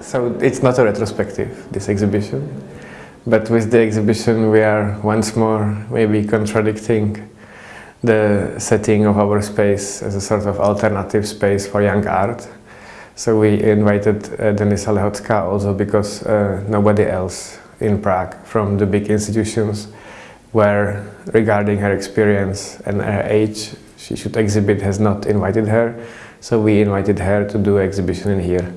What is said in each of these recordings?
So it's not a retrospective, this exhibition. But with the exhibition we are once more maybe contradicting the setting of our space as a sort of alternative space for young art. So we invited uh, Denisa Lehocká also because uh, nobody else in Prague from the big institutions where regarding her experience and her age she should exhibit has not invited her. So we invited her to do exhibition in here.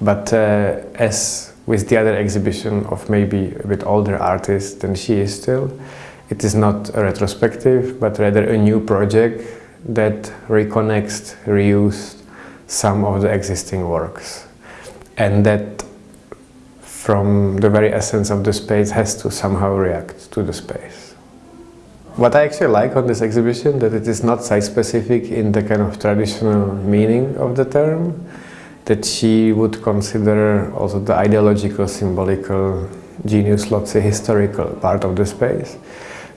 But uh, as with the other exhibition of maybe a bit older artists than she is still, it is not a retrospective, but rather a new project that reconnects, reused some of the existing works. And that from the very essence of the space has to somehow react to the space. What I actually like on this exhibition that it is not site-specific in the kind of traditional meaning of the term, that she would consider also the ideological, symbolical, genius loci historical part of the space.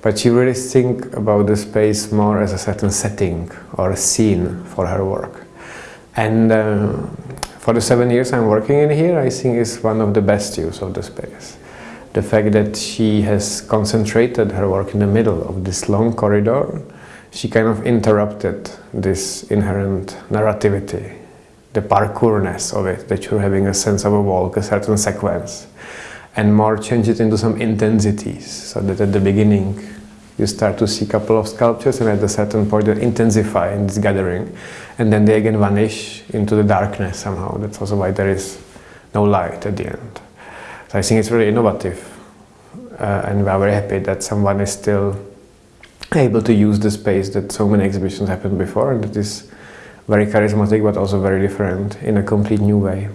But she really think about the space more as a certain setting or a scene for her work. And uh, for the seven years I'm working in here, I think is one of the best use of the space. The fact that she has concentrated her work in the middle of this long corridor, she kind of interrupted this inherent narrativity, the parkourness of it, that you're having a sense of a walk, a certain sequence, and more change it into some intensities, so that at the beginning you start to see a couple of sculptures and at a certain point they intensify in this gathering and then they again vanish into the darkness somehow. That's also why there is no light at the end. So I think it's really innovative uh, and we are very happy that someone is still able to use the space that so many exhibitions happened before and that is very charismatic but also very different in a complete new way.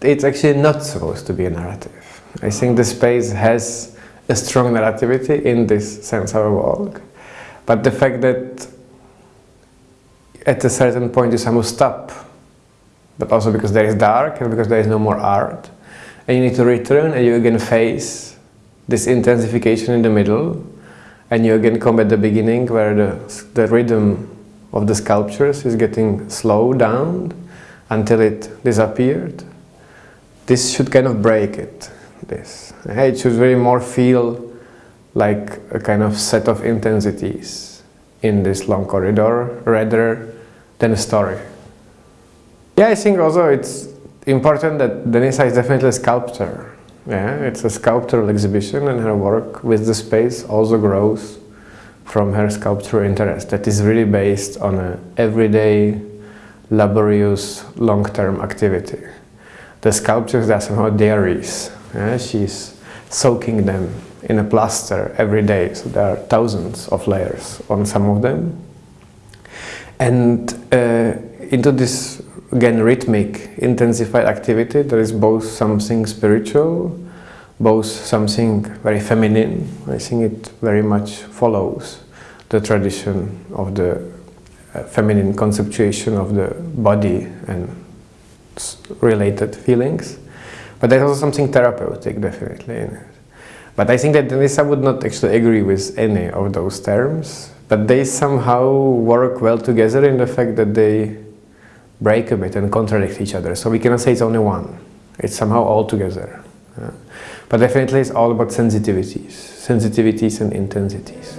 It's actually not supposed to be a narrative. I think the space has a strong narrativity in this sense of a walk, but the fact that at a certain point you somehow stop, but also because there is dark and because there is no more art, and you need to return and you again face this intensification in the middle, and you again come at the beginning where the, the rhythm of the sculptures is getting slowed down until it disappeared. This should kind of break it, this. It should very more feel like a kind of set of intensities in this long corridor rather than a story. Yeah, I think also it's important that Denisa is definitely a sculptor. Yeah, it's a sculptural exhibition and her work with the space also grows from her sculptural interest that is really based on a everyday, laborious, long-term activity. The sculptures are somehow diaries. Yeah? She's soaking them in a plaster every day, so there are thousands of layers on some of them. And uh, into this, again, rhythmic, intensified activity, there is both something spiritual, both something very feminine. I think it very much follows the tradition of the uh, feminine conceptuation of the body and related feelings. But there's also something therapeutic, definitely, in it. But I think that Denisa would not actually agree with any of those terms but they somehow work well together in the fact that they break a bit and contradict each other. So we cannot say it's only one. It's somehow all together. Yeah. But definitely it's all about sensitivities, sensitivities and intensities.